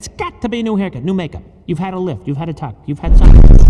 It's got to be a new haircut, new makeup. You've had a lift, you've had a tuck, you've had something.